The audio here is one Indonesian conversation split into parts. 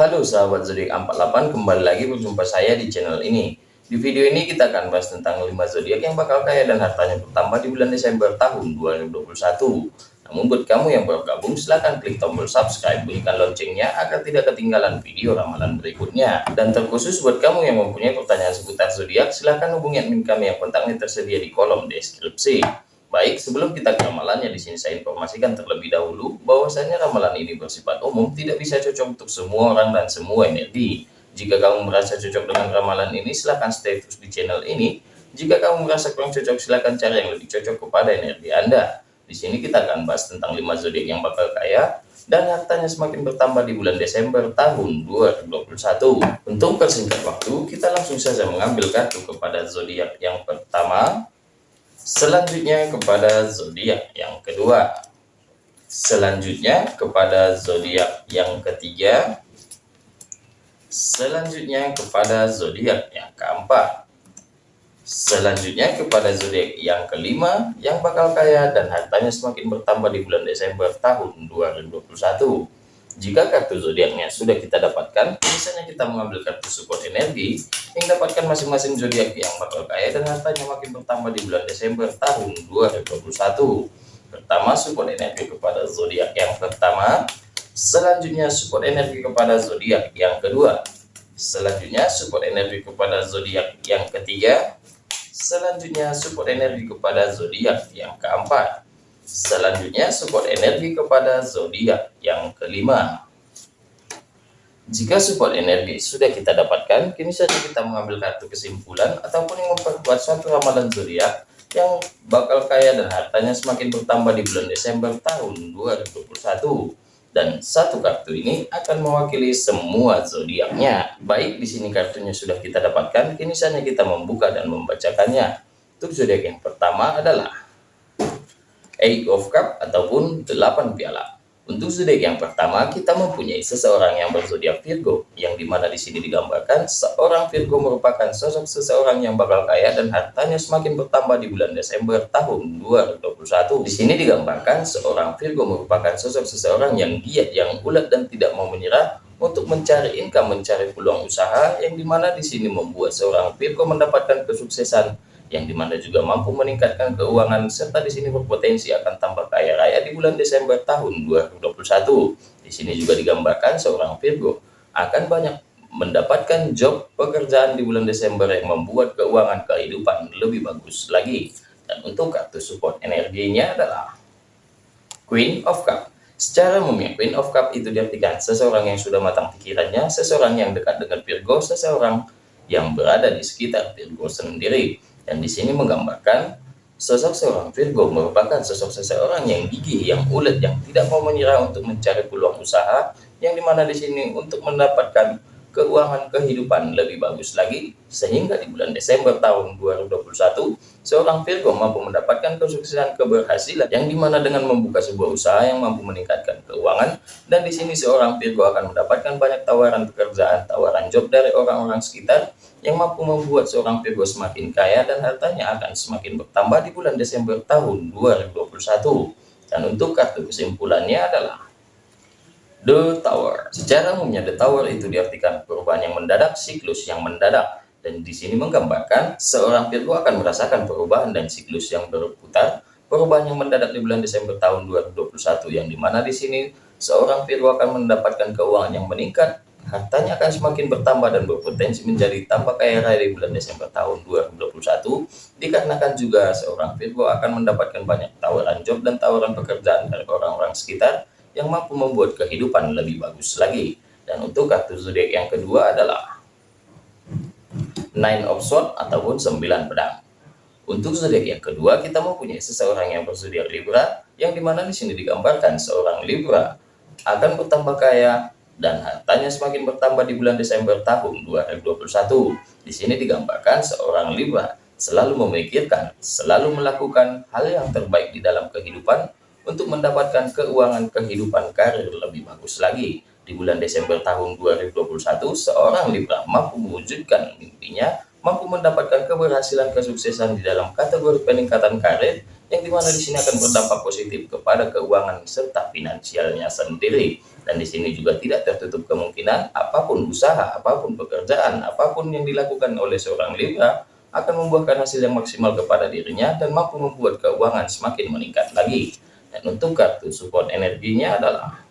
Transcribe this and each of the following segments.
Halo sahabat zodiak 48, kembali lagi berjumpa saya di channel ini. Di video ini kita akan bahas tentang 5 zodiak yang bakal kaya dan hartanya bertambah di bulan Desember tahun 2021. Namun buat kamu yang baru gabung, silahkan klik tombol subscribe, bunyikan loncengnya agar tidak ketinggalan video ramalan berikutnya. Dan terkhusus buat kamu yang mempunyai pertanyaan seputar zodiak, silahkan hubungi admin kami yang kontaknya tersedia di kolom deskripsi. Baik, sebelum kita ke ramalannya, di sini saya informasikan terlebih dahulu bahwasanya ramalan ini bersifat umum, tidak bisa cocok untuk semua orang dan semua energi. Jika kamu merasa cocok dengan ramalan ini, silahkan stay terus di channel ini. Jika kamu merasa kurang cocok, silahkan cari yang lebih cocok kepada energi Anda. Di sini kita akan bahas tentang 5 zodiak yang bakal kaya dan hartanya semakin bertambah di bulan Desember tahun 2021. Untuk persingkat waktu, kita langsung saja mengambil kartu kepada zodiak yang pertama, Selanjutnya kepada zodiak yang kedua. Selanjutnya kepada zodiak yang ketiga. Selanjutnya kepada zodiak yang keempat. Selanjutnya kepada zodiak yang kelima yang bakal kaya dan hartanya semakin bertambah di bulan Desember tahun 2021. Jika kartu zodiaknya sudah kita dapatkan, misalnya kita mengambil kartu support energi yang dapatkan masing-masing zodiak yang bakal kaya dan hartanya makin bertambah di bulan Desember tahun 2021. Pertama, support energi kepada zodiak yang pertama. Selanjutnya, support energi kepada zodiak yang kedua. Selanjutnya, support energi kepada zodiak yang ketiga. Selanjutnya, support energi kepada zodiak yang keempat. Selanjutnya support energi kepada zodiak yang kelima. Jika support energi sudah kita dapatkan, kini saja kita mengambil kartu kesimpulan ataupun memperkuat suatu ramalan zodiak yang bakal kaya dan hartanya semakin bertambah di bulan Desember tahun 2021. Dan satu kartu ini akan mewakili semua zodiaknya. Baik, di sini kartunya sudah kita dapatkan, kini saja kita membuka dan membacakannya. Untuk zodiak yang pertama adalah Eight of Cup ataupun 8 piala. Untuk zodiak yang pertama, kita mempunyai seseorang yang berzodiak Virgo, yang di mana di sini digambarkan seorang Virgo merupakan sosok seseorang yang bakal kaya dan hartanya semakin bertambah di bulan Desember tahun 2021. Di sini digambarkan seorang Virgo merupakan sosok seseorang yang giat, yang ulet dan tidak mau menyerah untuk mencari income, mencari peluang usaha, yang di mana di sini membuat seorang Virgo mendapatkan kesuksesan yang di mana juga mampu meningkatkan keuangan serta di sini berpotensi akan tambah kaya raya di bulan Desember tahun 2021. Di sini juga digambarkan seorang Virgo akan banyak mendapatkan job pekerjaan di bulan Desember yang membuat keuangan kehidupan lebih bagus lagi. Dan untuk kartu support energinya adalah Queen of Cup. Secara umumnya, Queen of Cup itu diartikan seseorang yang sudah matang pikirannya, seseorang yang dekat dengan Virgo, seseorang yang berada di sekitar Virgo sendiri dan di sini menggambarkan sosok seorang Virgo merupakan sosok seseorang yang gigih, yang ulet, yang tidak mau menyerah untuk mencari peluang usaha, yang di mana di sini untuk mendapatkan keuangan kehidupan lebih bagus lagi, sehingga di bulan Desember tahun 2021, seorang Virgo mampu mendapatkan kesuksesan keberhasilan, yang di mana dengan membuka sebuah usaha yang mampu meningkatkan keuangan, dan di sini seorang Virgo akan mendapatkan banyak tawaran pekerjaan, tawaran job dari orang-orang sekitar, yang mampu membuat seorang Virgo semakin kaya dan hartanya akan semakin bertambah di bulan Desember tahun 2021. Dan untuk kartu kesimpulannya adalah The Tower. Secara umumnya The Tower itu diartikan perubahan yang mendadak, siklus yang mendadak. Dan di sini menggambarkan seorang Virgo akan merasakan perubahan dan siklus yang berputar, perubahan yang mendadak di bulan Desember tahun 2021 yang di mana di sini seorang Virgo akan mendapatkan keuangan yang meningkat, hartanya akan semakin bertambah dan berpotensi menjadi tambah kaya raya di bulan Desember tahun 2021 dikarenakan juga seorang Virgo akan mendapatkan banyak tawaran job dan tawaran pekerjaan dari orang-orang sekitar yang mampu membuat kehidupan lebih bagus lagi dan untuk kartu zodiak yang kedua adalah Nine of Swords ataupun 9 pedang untuk zodiak yang kedua kita mempunyai seseorang yang berzodiak Libra yang di mana di sini digambarkan seorang Libra akan bertambah kaya dan hartanya semakin bertambah di bulan Desember tahun 2021. Di sini digambarkan seorang Libra selalu memikirkan, selalu melakukan hal yang terbaik di dalam kehidupan untuk mendapatkan keuangan kehidupan karir lebih bagus lagi. Di bulan Desember tahun 2021, seorang Libra mampu mewujudkan mimpinya, mampu mendapatkan keberhasilan kesuksesan di dalam kategori peningkatan karir, yang di mana di sini akan berdampak positif kepada keuangan serta finansialnya sendiri. Dan di sini juga tidak tertutup kemungkinan apa pun usaha, apa pun pekerjaan, apa pun yang dilakukan oleh seorang Libra akan membuahkan hasil yang maksimal kepada dirinya dan mampu membuat keuangan semakin meningkat lagi. Dan untuk kartu support energinya adalah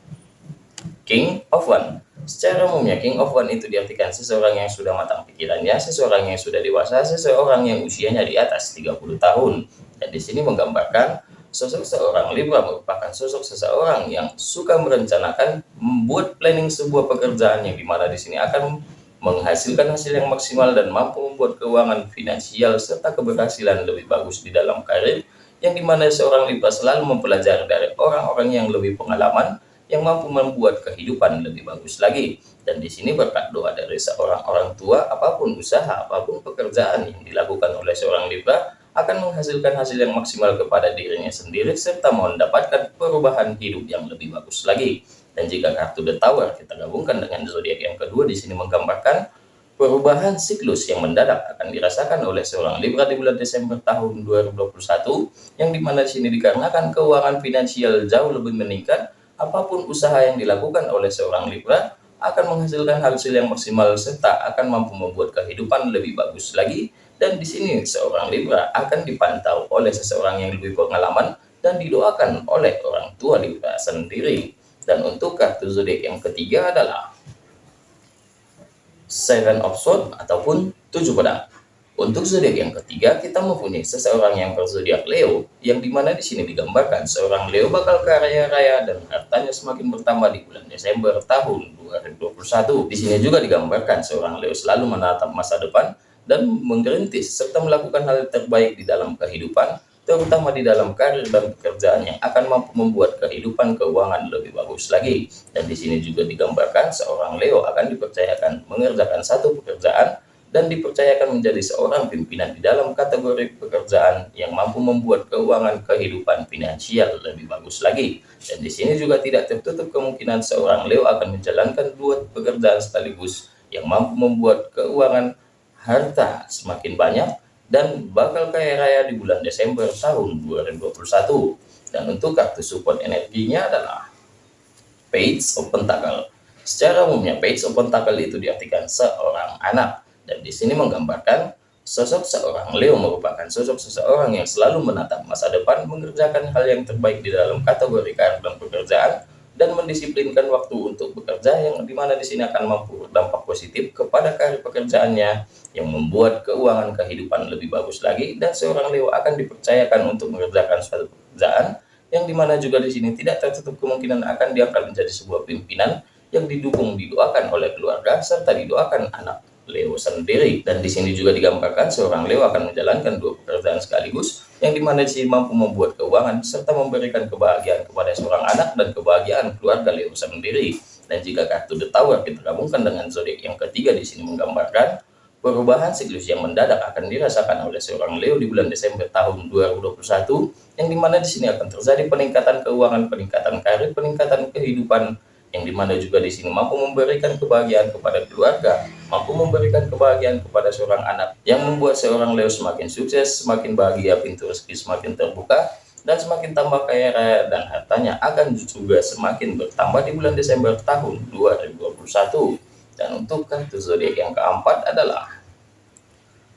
King of One. Secara umumnya King of One itu diartikan seseorang yang sudah matang pikirannya, seseorang yang sudah dewasa, seseorang yang usianya di atas 30 tahun. Dan di sini menggambarkan sosok seorang Libra merupakan sosok seseorang yang suka merencanakan, membuat planning sebuah pekerjaan yang di mana di sini akan menghasilkan hasil yang maksimal dan mampu membuat keuangan finansial serta keberhasilan lebih bagus di dalam karir, yang di mana seorang Libra selalu mempelajari dari orang-orang yang lebih pengalaman, yang mampu membuat kehidupan lebih bagus lagi. Dan di sini berkat doa dari seorang orang tua, apa pun usaha, apa pun pekerjaan yang dilakukan oleh seorang Libra, akan menghasilkan hasil yang maksimal kepada dirinya sendiri serta mendapatkan perubahan hidup yang lebih bagus lagi. Dan jika kartu The Tower kita gabungkan dengan zodiak yang kedua di sini menggambarkan perubahan siklus yang mendadak akan dirasakan oleh seorang Libra di bulan Desember tahun 2021 yang di mana di sini dikarenakan keuangan finansial jauh lebih meningkat apa pun usaha yang dilakukan oleh seorang Libra akan menghasilkan hasil yang maksimal serta akan mampu membuat kehidupan lebih bagus lagi dan di sini seorang Libra akan dipantau oleh seseorang yang lebih pengalaman dan didoakan oleh orang tua Libra sendiri. Dan untuk kartu zodiak yang ketiga adalah Seven of Swords ataupun tujuh pedang. Untuk zodiak yang ketiga, kita mempunyai seseorang yang berzodiak Leo, yang di mana di sini digambarkan seorang Leo bakal kaya raya dan hartanya semakin bertambah di bulan Desember tahun 2021. Di sini juga digambarkan seorang Leo selalu menatap masa depan dan mengerintis serta melakukan hal terbaik di dalam kehidupan, terutama di dalam karir dan pekerjaan yang akan mampu membuat kehidupan keuangan lebih bagus lagi. Dan di sini juga digambarkan seorang Leo akan dipercayakan mengerjakan satu pekerjaan dan dipercayakan menjadi seorang pimpinan di dalam kategori pekerjaan yang mampu membuat keuangan kehidupan finansial lebih bagus lagi. Dan di sini juga tidak tertutup kemungkinan seorang Leo akan menjalankan dua pekerjaan sekaligus yang mampu membuat keuangan harta semakin banyak dan bakal kaya raya di bulan Desember tahun 2021. Dan untuk kartu support energinya adalah Page of Pentacle. Secara umumnya Page of Pentacle itu diartikan seorang anak dan di sini menggambarkan sosok seorang Leo merupakan sosok seseorang yang selalu menatap masa depan mengerjakan hal yang terbaik di dalam kategori dan pekerjaan dan mendisiplinkan waktu untuk bekerja yang di mana di sini akan mampu berdampak positif kepada karir pekerjaannya yang membuat keuangan kehidupan lebih bagus lagi dan seorang Leo akan dipercayakan untuk mengerjakan suatu pekerjaan yang di mana juga di sini tidak tertutup kemungkinan akan diangkat menjadi sebuah pimpinan yang didukung didoakan oleh keluarga serta didoakan anak Leo sendiri. Dan di sini juga digambarkan seorang Leo akan menjalankan dua pekerjaan sekaligus, yang di mana di sini mampu membuat keuangan serta memberikan kebahagiaan kepada seorang anak dan kebahagiaan keluarga Leo sendiri. Dan jika kartu The Tower kita gabungkan dengan zodiak yang ketiga di sini menggambarkan perubahan siklus yang mendadak akan dirasakan oleh seorang Leo di bulan Desember tahun 2021 yang di mana di sini akan terjadi peningkatan keuangan, peningkatan karir, peningkatan kehidupan yang di mana juga di sini mampu memberikan kebahagiaan kepada keluarga, mampu memberikan kebahagiaan kepada seorang anak, yang membuat seorang Leo semakin sukses, semakin bahagia, pintu rezeki semakin terbuka, dan semakin tambah kaya raya dan hartanya akan juga semakin bertambah di bulan Desember tahun 2021. Dan untuk kartu zodiak yang keempat adalah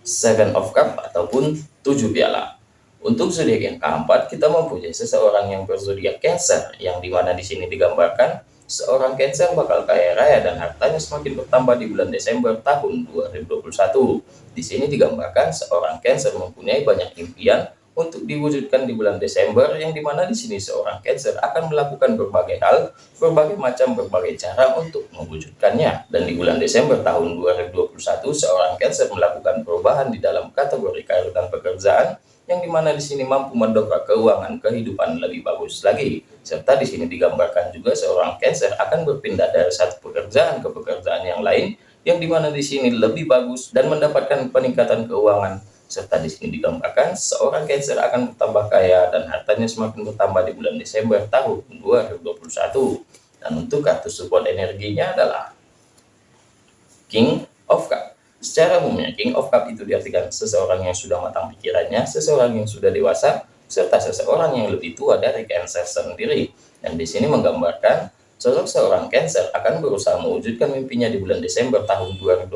Seven of Cup ataupun tujuh piala. Untuk zodiak yang keempat, kita mempunyai seseorang yang berzodiak Cancer, yang di mana di sini digambarkan seorang Cancer bakal kaya raya dan hartanya semakin bertambah di bulan Desember tahun 2021. Di sini digambarkan seorang Cancer mempunyai banyak impian untuk diwujudkan di bulan Desember yang di mana di sini seorang Cancer akan melakukan berbagai hal, berbagai macam berbagai cara untuk mewujudkannya. Dan di bulan Desember tahun 2021 seorang Cancer melakukan perubahan di dalam kategori karir dan pekerjaan yang di mana di sini mampu mendongkrak keuangan kehidupan lebih bagus lagi. Serta di sini digambarkan juga seorang Cancer akan berpindah dari satu pekerjaan ke pekerjaan yang lain, yang di mana di sini lebih bagus dan mendapatkan peningkatan keuangan. Serta di sini digambarkan seorang Cancer akan bertambah kaya dan hartanya semakin bertambah di bulan Desember tahun 2021. Dan untuk kartu support energinya adalah King of Cups. Secara umumnya, King of Cup itu diartikan seseorang yang sudah matang pikirannya, seseorang yang sudah dewasa, serta seseorang yang lebih tua dari Cancer sendiri. Dan di sini menggambarkan sosok seorang Cancer akan berusaha mewujudkan mimpinya di bulan Desember tahun 2021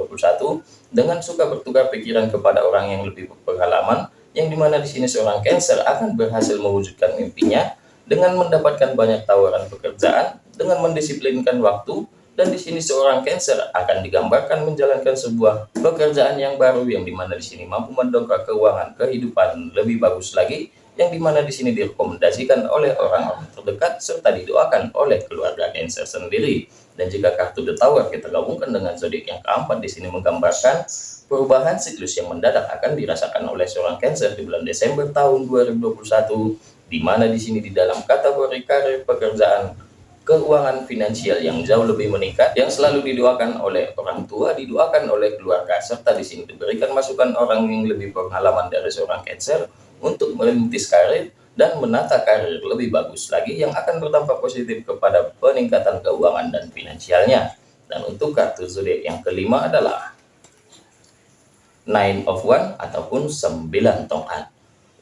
dengan suka bertukar pikiran kepada orang yang lebih berpengalaman, yang di mana di sini seorang Cancer akan berhasil mewujudkan mimpinya dengan mendapatkan banyak tawaran pekerjaan, dengan mendisiplinkan waktu, dan di sini seorang Cancer akan digambarkan menjalankan sebuah pekerjaan yang baru yang di mana di sini mampu mendongkrak keuangan kehidupan lebih bagus lagi yang di mana di sini direkomendasikan oleh orang-orang terdekat serta didoakan oleh keluarga Cancer sendiri. Dan jika kartu The Tower kita gabungkan dengan zodiak yang keempat di sini menggambarkan perubahan siklus yang mendadak akan dirasakan oleh seorang Cancer di bulan Desember tahun 2021 di mana di sini di dalam kategori karir pekerjaan keuangan finansial yang jauh lebih meningkat yang selalu didoakan oleh orang tua, didoakan oleh keluarga, serta di sini diberikan masukan orang yang lebih pengalaman dari seorang Cancer untuk merintis karir dan menata karir lebih bagus lagi yang akan berdampak positif kepada peningkatan keuangan dan finansialnya. Dan untuk kartu zodiak yang kelima adalah Nine of One ataupun 9 tongkat.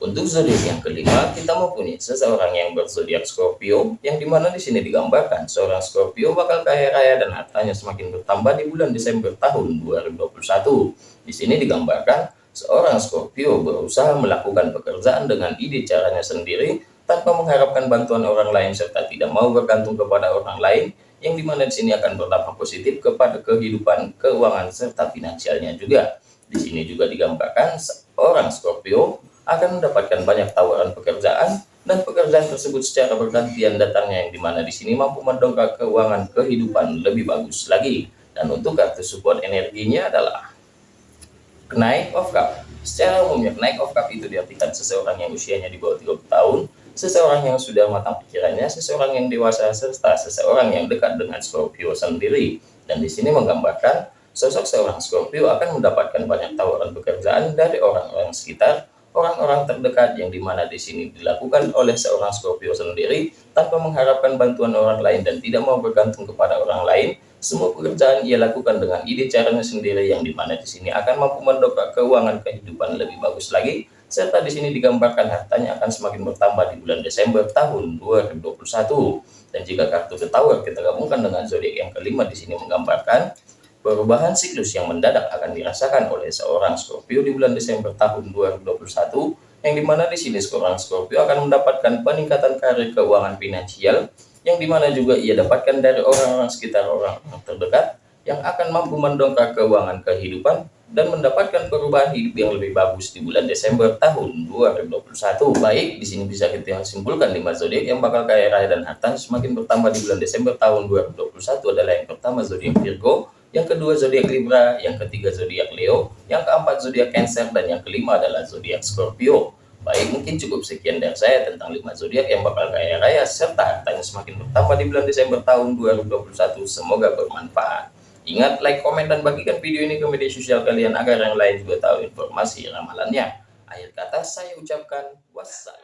Untuk zodiak yang kelima, kita mempunyai seseorang yang berzodiak Scorpio, yang di mana di sini digambarkan seorang Scorpio bakal kaya raya dan hartanya semakin bertambah di bulan Desember tahun 2021. Di sini digambarkan seorang Scorpio berusaha melakukan pekerjaan dengan ide caranya sendiri tanpa mengharapkan bantuan orang lain serta tidak mau bergantung kepada orang lain yang di mana di sini akan berdampak positif kepada kehidupan keuangan serta finansialnya juga. Di sini juga digambarkan seorang Scorpio akan mendapatkan banyak tawaran pekerjaan dan pekerjaan tersebut secara bergantian datangnya yang di mana di sini mampu mendongkrak keuangan kehidupan lebih bagus lagi dan untuk kartu support energinya adalah Knight of Cup. Secara umumnya Knight of Cup itu diartikan seseorang yang usianya di bawah 30 tahun seseorang yang sudah matang pikirannya seseorang yang dewasa serta seseorang yang dekat dengan Scorpio sendiri. Dan di sini menggambarkan sosok seorang Scorpio akan mendapatkan banyak tawaran pekerjaan dari orang-orang sekitar orang-orang terdekat yang di mana di sini dilakukan oleh seorang Scorpio sendiri tanpa mengharapkan bantuan orang lain dan tidak mau bergantung kepada orang lain. Semua pekerjaan ia lakukan dengan ide caranya sendiri yang di mana di sini akan mampu mendongkrak keuangan kehidupan lebih bagus lagi. Serta di sini digambarkan hartanya akan semakin bertambah di bulan Desember tahun 2021. Dan jika kartu The kita gabungkan dengan zodiak yang kelima di sini menggambarkan Perubahan siklus yang mendadak akan dirasakan oleh seorang Scorpio di bulan Desember tahun 2021, yang di mana di sini seorang Scorpio akan mendapatkan peningkatan karir keuangan finansial, yang di mana juga ia dapatkan dari orang-orang sekitar orang-orang terdekat, yang akan mampu mendongkrak keuangan kehidupan dan mendapatkan perubahan hidup yang lebih bagus di bulan Desember tahun 2021. Baik, di sini bisa kita simpulkan lima zodiak yang bakal kaya raya dan harta semakin bertambah di bulan Desember tahun 2021 adalah yang pertama zodiak Virgo, yang kedua zodiak Libra, yang ketiga zodiak Leo, yang keempat zodiak Cancer, dan yang kelima adalah zodiak Scorpio. Baik, mungkin cukup sekian dari saya tentang 5 zodiak yang bakal kaya raya serta hartanya semakin bertambah di bulan Desember tahun 2021. Semoga bermanfaat. Ingat, like, komen, dan bagikan video ini ke media sosial kalian agar yang lain juga tahu informasi ramalannya. Akhir kata saya ucapkan wassalam.